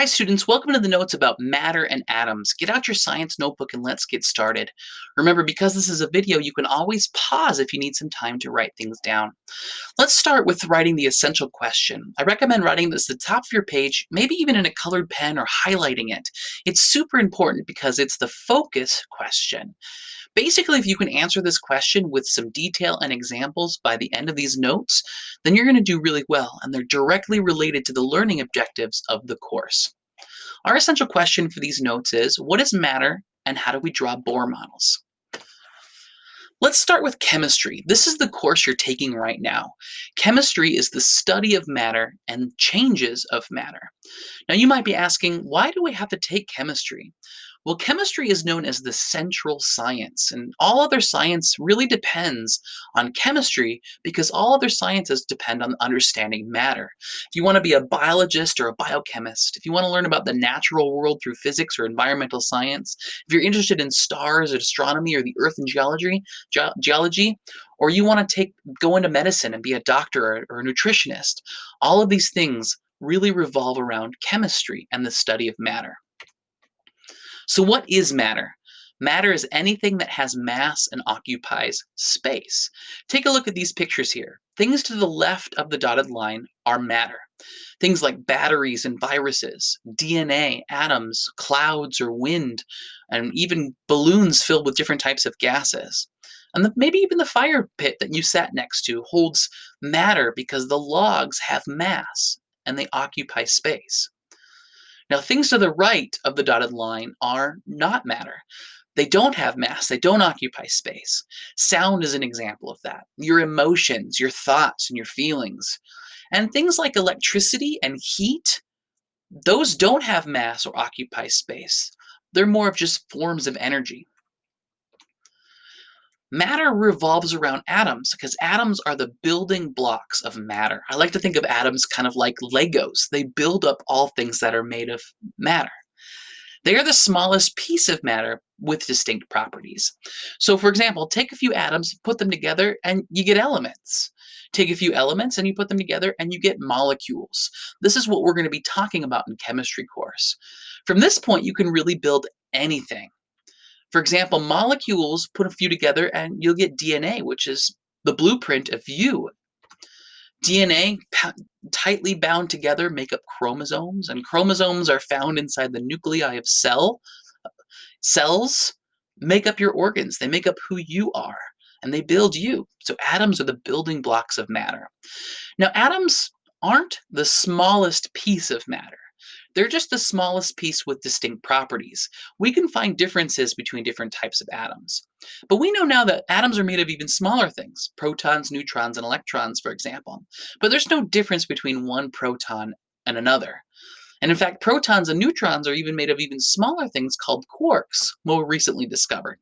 Hi students, welcome to the notes about matter and atoms. Get out your science notebook and let's get started. Remember, because this is a video, you can always pause if you need some time to write things down. Let's start with writing the essential question. I recommend writing this at the top of your page, maybe even in a colored pen or highlighting it. It's super important because it's the focus question. Basically, if you can answer this question with some detail and examples by the end of these notes, then you're going to do really well, and they're directly related to the learning objectives of the course. Our essential question for these notes is, what is matter and how do we draw Bohr models? Let's start with chemistry. This is the course you're taking right now. Chemistry is the study of matter and changes of matter. Now you might be asking, why do we have to take chemistry? Well, chemistry is known as the central science, and all other science really depends on chemistry because all other sciences depend on understanding matter. If you want to be a biologist or a biochemist, if you want to learn about the natural world through physics or environmental science, if you're interested in stars or astronomy or the earth and geology, ge geology, or you want to take go into medicine and be a doctor or, or a nutritionist, all of these things really revolve around chemistry and the study of matter. So what is matter? Matter is anything that has mass and occupies space. Take a look at these pictures here. Things to the left of the dotted line are matter. Things like batteries and viruses, DNA, atoms, clouds or wind, and even balloons filled with different types of gases. And the, maybe even the fire pit that you sat next to holds matter because the logs have mass and they occupy space. Now, things to the right of the dotted line are not matter. They don't have mass, they don't occupy space. Sound is an example of that. Your emotions, your thoughts, and your feelings. And things like electricity and heat, those don't have mass or occupy space. They're more of just forms of energy. Matter revolves around atoms because atoms are the building blocks of matter. I like to think of atoms kind of like Legos. They build up all things that are made of matter. They are the smallest piece of matter with distinct properties. So for example, take a few atoms, put them together, and you get elements. Take a few elements and you put them together and you get molecules. This is what we're going to be talking about in chemistry course. From this point, you can really build anything. For example, molecules put a few together and you'll get DNA, which is the blueprint of you. DNA tightly bound together make up chromosomes, and chromosomes are found inside the nuclei of cell. Cells make up your organs. They make up who you are, and they build you. So atoms are the building blocks of matter. Now, atoms aren't the smallest piece of matter. They're just the smallest piece with distinct properties. We can find differences between different types of atoms. But we know now that atoms are made of even smaller things, protons, neutrons, and electrons, for example. But there's no difference between one proton and another. And in fact, protons and neutrons are even made of even smaller things called quarks, more recently discovered.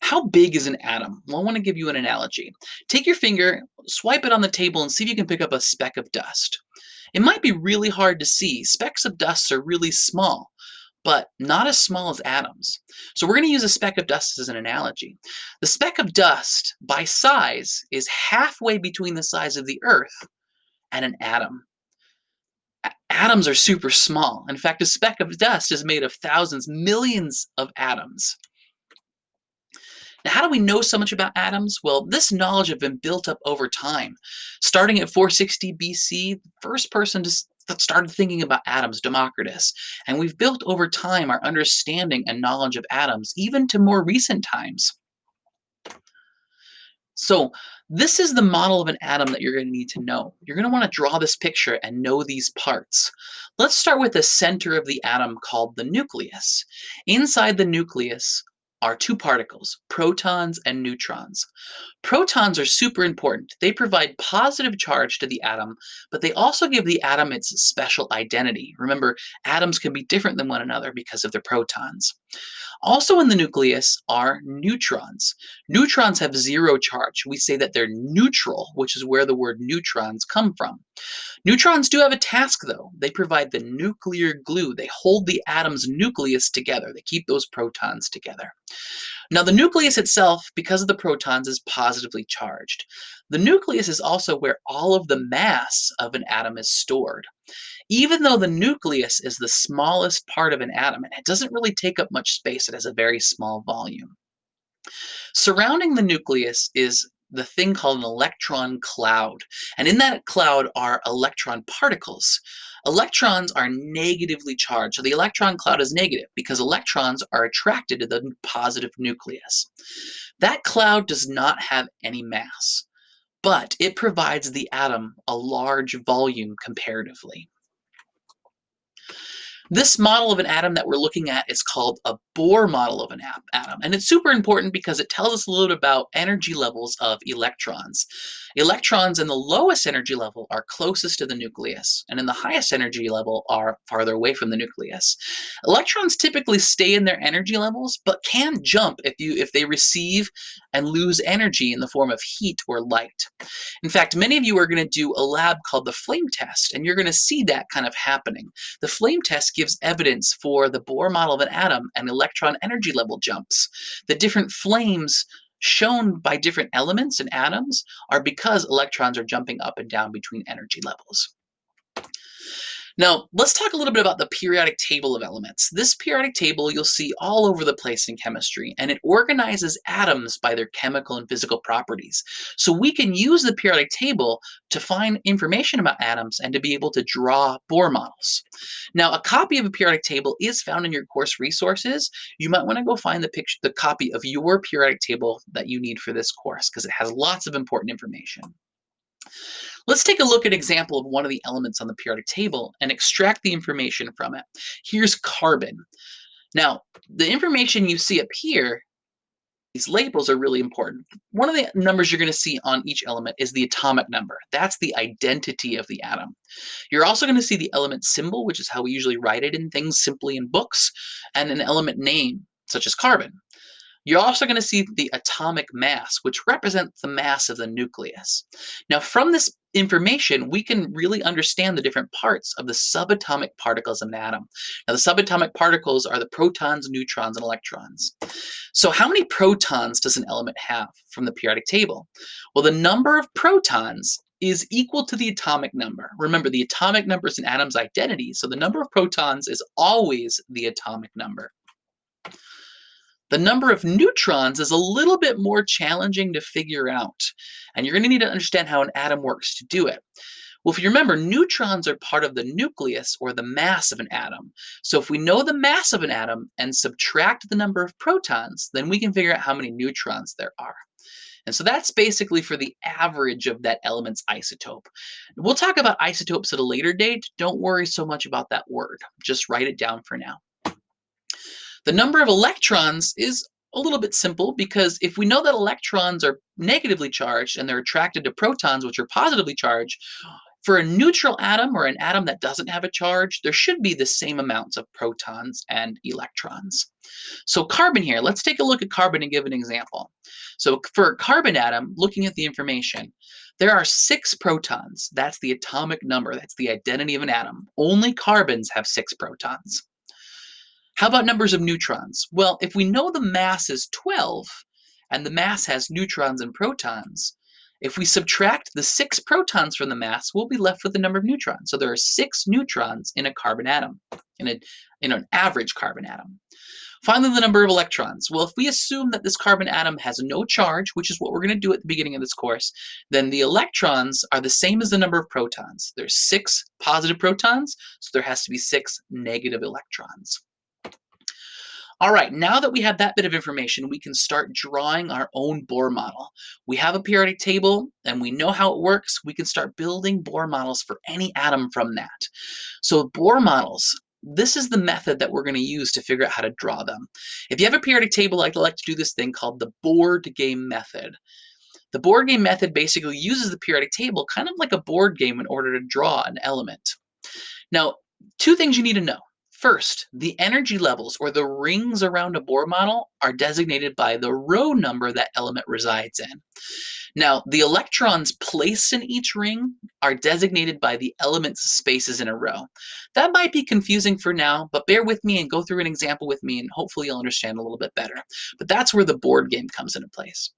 How big is an atom? Well, I want to give you an analogy. Take your finger, swipe it on the table, and see if you can pick up a speck of dust. It might be really hard to see. Specks of dust are really small, but not as small as atoms. So we're going to use a speck of dust as an analogy. The speck of dust, by size, is halfway between the size of the Earth and an atom. Atoms are super small. In fact, a speck of dust is made of thousands, millions of atoms. Now, how do we know so much about atoms? Well, this knowledge has been built up over time. Starting at 460 BC, the first person to started thinking about atoms, Democritus. And we've built over time our understanding and knowledge of atoms, even to more recent times. So this is the model of an atom that you're going to need to know. You're going to want to draw this picture and know these parts. Let's start with the center of the atom called the nucleus. Inside the nucleus are two particles, protons and neutrons. Protons are super important. They provide positive charge to the atom, but they also give the atom its special identity. Remember, atoms can be different than one another because of their protons. Also in the nucleus are neutrons. Neutrons have zero charge. We say that they're neutral, which is where the word neutrons come from. Neutrons do have a task though. They provide the nuclear glue. They hold the atom's nucleus together. They keep those protons together. Now the nucleus itself, because of the protons, is positively charged. The nucleus is also where all of the mass of an atom is stored. even though the nucleus is the smallest part of an atom and it doesn't really take up much space, it has a very small volume. Surrounding the nucleus is the thing called an electron cloud. And in that cloud are electron particles. Electrons are negatively charged. So the electron cloud is negative because electrons are attracted to the positive nucleus. That cloud does not have any mass, but it provides the atom a large volume comparatively. This model of an atom that we're looking at is called a Bohr model of an atom. And it's super important because it tells us a little bit about energy levels of electrons. Electrons in the lowest energy level are closest to the nucleus, and in the highest energy level are farther away from the nucleus. Electrons typically stay in their energy levels, but can jump if you if they receive and lose energy in the form of heat or light. In fact, many of you are going to do a lab called the flame test, and you're going to see that kind of happening. The flame test gives evidence for the Bohr model of an atom and electron energy level jumps. The different flames shown by different elements and atoms are because electrons are jumping up and down between energy levels. Now, let's talk a little bit about the periodic table of elements. This periodic table you'll see all over the place in chemistry, and it organizes atoms by their chemical and physical properties. So we can use the periodic table to find information about atoms and to be able to draw Bohr models. Now, a copy of a periodic table is found in your course resources. You might want to go find the picture, the copy of your periodic table that you need for this course because it has lots of important information. Let's take a look at an example of one of the elements on the periodic table and extract the information from it. Here's carbon. Now, the information you see up here, these labels are really important. One of the numbers you're going to see on each element is the atomic number. That's the identity of the atom. You're also going to see the element symbol, which is how we usually write it in things simply in books, and an element name, such as carbon. You're also going to see the atomic mass, which represents the mass of the nucleus. Now, from this information, we can really understand the different parts of the subatomic particles of an atom. Now, the subatomic particles are the protons, neutrons, and electrons. So how many protons does an element have from the periodic table? Well, the number of protons is equal to the atomic number. Remember, the atomic number is an atom's identity, so the number of protons is always the atomic number. The number of neutrons is a little bit more challenging to figure out, and you're going to need to understand how an atom works to do it. Well, if you remember, neutrons are part of the nucleus or the mass of an atom. So if we know the mass of an atom and subtract the number of protons, then we can figure out how many neutrons there are. And so that's basically for the average of that element's isotope. We'll talk about isotopes at a later date. Don't worry so much about that word. Just write it down for now. The number of electrons is a little bit simple because if we know that electrons are negatively charged and they're attracted to protons which are positively charged, for a neutral atom or an atom that doesn't have a charge, there should be the same amounts of protons and electrons. So carbon here, let's take a look at carbon and give an example. So for a carbon atom, looking at the information, there are six protons. That's the atomic number. That's the identity of an atom. Only carbons have six protons. How about numbers of neutrons? Well, if we know the mass is 12, and the mass has neutrons and protons, if we subtract the six protons from the mass, we'll be left with the number of neutrons. So there are six neutrons in a carbon atom, in, a, in an average carbon atom. Finally, the number of electrons. Well, if we assume that this carbon atom has no charge, which is what we're going to do at the beginning of this course, then the electrons are the same as the number of protons. There's six positive protons, so there has to be six negative electrons. All right, now that we have that bit of information, we can start drawing our own Bohr model. We have a periodic table and we know how it works. We can start building Bohr models for any atom from that. So Bohr models, this is the method that we're going to use to figure out how to draw them. If you have a periodic table, I'd like to do this thing called the board game method. The board game method basically uses the periodic table kind of like a board game in order to draw an element. Now, two things you need to know. First, the energy levels or the rings around a Bohr model are designated by the row number that element resides in. Now, the electrons placed in each ring are designated by the element's spaces in a row. That might be confusing for now, but bear with me and go through an example with me and hopefully you'll understand a little bit better. But that's where the board game comes into place.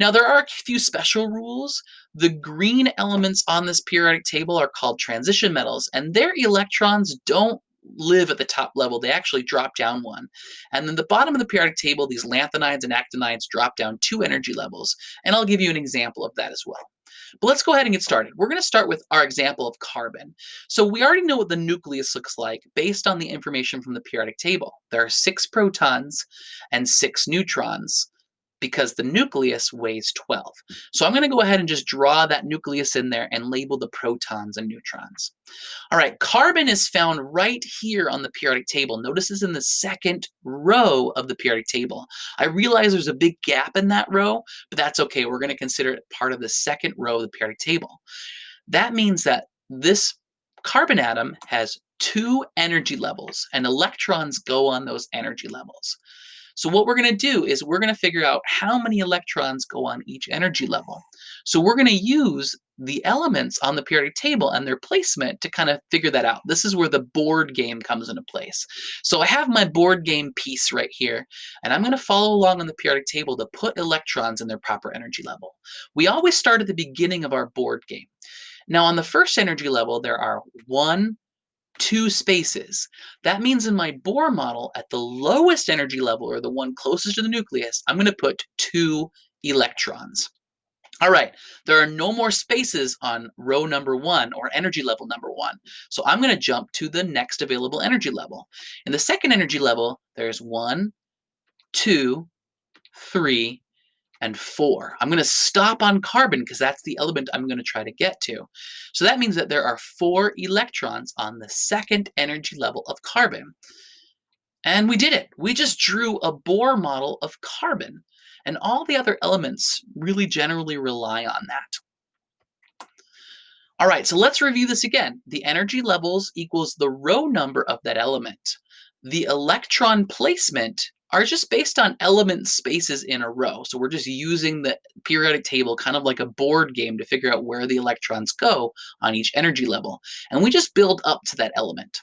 Now, there are a few special rules. The green elements on this periodic table are called transition metals, and their electrons don't live at the top level, they actually drop down one. And then the bottom of the periodic table, these lanthanides and actinides drop down two energy levels. And I'll give you an example of that as well. But let's go ahead and get started. We're going to start with our example of carbon. So we already know what the nucleus looks like based on the information from the periodic table. There are six protons and six neutrons because the nucleus weighs 12. So I'm going to go ahead and just draw that nucleus in there and label the protons and neutrons. All right, carbon is found right here on the periodic table. Notice it's in the second row of the periodic table. I realize there's a big gap in that row, but that's okay. We're going to consider it part of the second row of the periodic table. That means that this carbon atom has two energy levels and electrons go on those energy levels. So what we're going to do is we're going to figure out how many electrons go on each energy level. So we're going to use the elements on the periodic table and their placement to kind of figure that out. This is where the board game comes into place. So I have my board game piece right here, and I'm going to follow along on the periodic table to put electrons in their proper energy level. We always start at the beginning of our board game. Now on the first energy level, there are one, two spaces. That means in my Bohr model, at the lowest energy level, or the one closest to the nucleus, I'm going to put two electrons. All right, there are no more spaces on row number one or energy level number one. So I'm going to jump to the next available energy level. In the second energy level, there's one, two, three, and 4. I'm going to stop on carbon because that's the element I'm going to try to get to. So that means that there are 4 electrons on the second energy level of carbon. And we did it. We just drew a Bohr model of carbon. And all the other elements really generally rely on that. All right, so let's review this again. The energy levels equals the row number of that element. The electron placement are just based on element spaces in a row. So we're just using the periodic table kind of like a board game to figure out where the electrons go on each energy level. And we just build up to that element.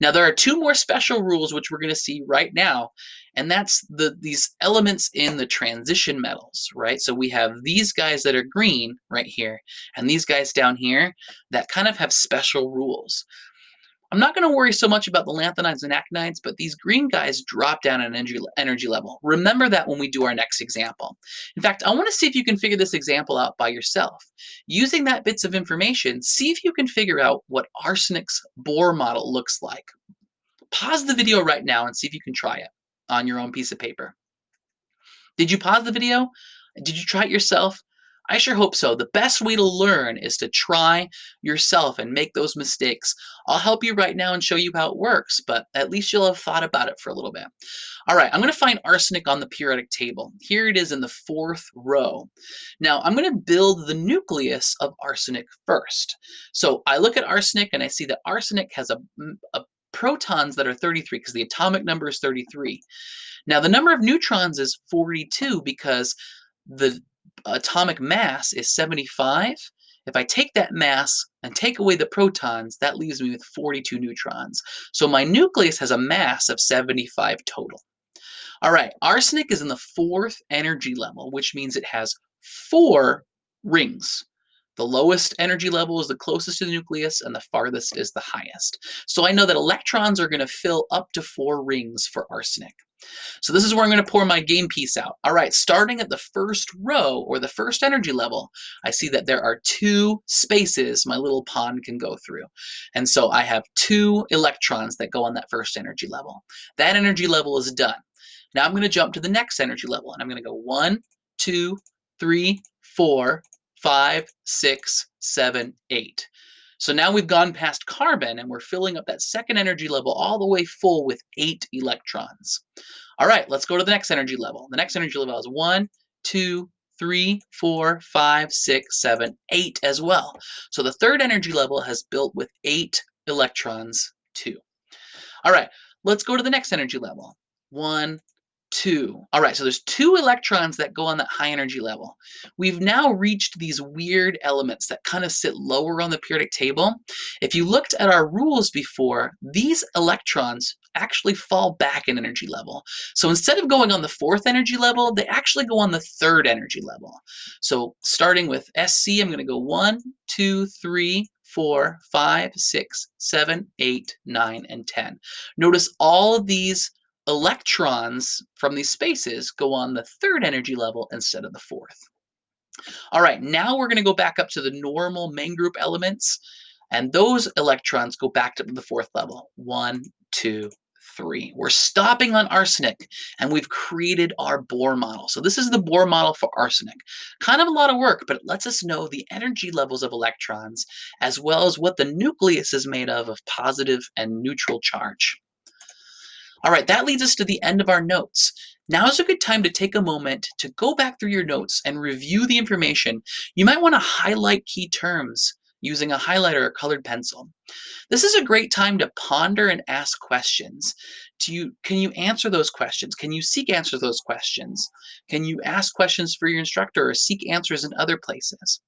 Now there are two more special rules which we're going to see right now. And that's the these elements in the transition metals, right? So we have these guys that are green right here, and these guys down here that kind of have special rules. I'm not going to worry so much about the lanthanides and actinides, but these green guys drop down an energy, energy level. Remember that when we do our next example. In fact, I want to see if you can figure this example out by yourself. Using that bits of information, see if you can figure out what arsenic's Bohr model looks like. Pause the video right now and see if you can try it on your own piece of paper. Did you pause the video? Did you try it yourself? I sure hope so. The best way to learn is to try yourself and make those mistakes. I'll help you right now and show you how it works, but at least you'll have thought about it for a little bit. All right, I'm going to find arsenic on the periodic table. Here it is in the fourth row. Now, I'm going to build the nucleus of arsenic first. So I look at arsenic and I see that arsenic has a, a protons that are 33 because the atomic number is 33. Now, the number of neutrons is 42 because the atomic mass is 75. If I take that mass and take away the protons, that leaves me with 42 neutrons. So my nucleus has a mass of 75 total. All right, arsenic is in the fourth energy level, which means it has four rings. The lowest energy level is the closest to the nucleus, and the farthest is the highest. So I know that electrons are going to fill up to four rings for arsenic. So this is where I'm going to pour my game piece out. All right, starting at the first row or the first energy level, I see that there are two spaces my little pawn can go through. And so I have two electrons that go on that first energy level. That energy level is done. Now I'm going to jump to the next energy level and I'm going to go one, two, three, four, five, six, seven, eight. So now we've gone past carbon and we're filling up that second energy level all the way full with eight electrons. All right, let's go to the next energy level. The next energy level is one, two, three, four, five, six, seven, eight as well. So the third energy level has built with eight electrons too. All right, Let's go to the next energy level. One, two. All right, so there's two electrons that go on that high energy level. We've now reached these weird elements that kind of sit lower on the periodic table. If you looked at our rules before, these electrons actually fall back in energy level. So instead of going on the fourth energy level, they actually go on the third energy level. So starting with SC, I'm going to go one, two, three, four, five, six, seven, eight, nine, and 10. Notice all of these electrons from these spaces go on the third energy level instead of the fourth. All right, now we're going to go back up to the normal main group elements, and those electrons go back to the fourth level. One, two, three. We're stopping on arsenic, and we've created our Bohr model. So this is the Bohr model for arsenic. Kind of a lot of work, but it lets us know the energy levels of electrons, as well as what the nucleus is made of of positive and neutral charge. All right, that leads us to the end of our notes. Now is a good time to take a moment to go back through your notes and review the information. You might want to highlight key terms using a highlighter or colored pencil. This is a great time to ponder and ask questions. Do you, can you answer those questions? Can you seek answers to those questions? Can you ask questions for your instructor or seek answers in other places?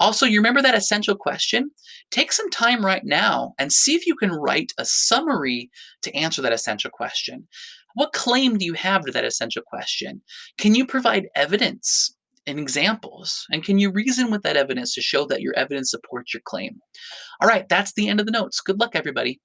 Also, you remember that essential question? Take some time right now and see if you can write a summary to answer that essential question. What claim do you have to that essential question? Can you provide evidence and examples? And can you reason with that evidence to show that your evidence supports your claim? All right, that's the end of the notes. Good luck, everybody.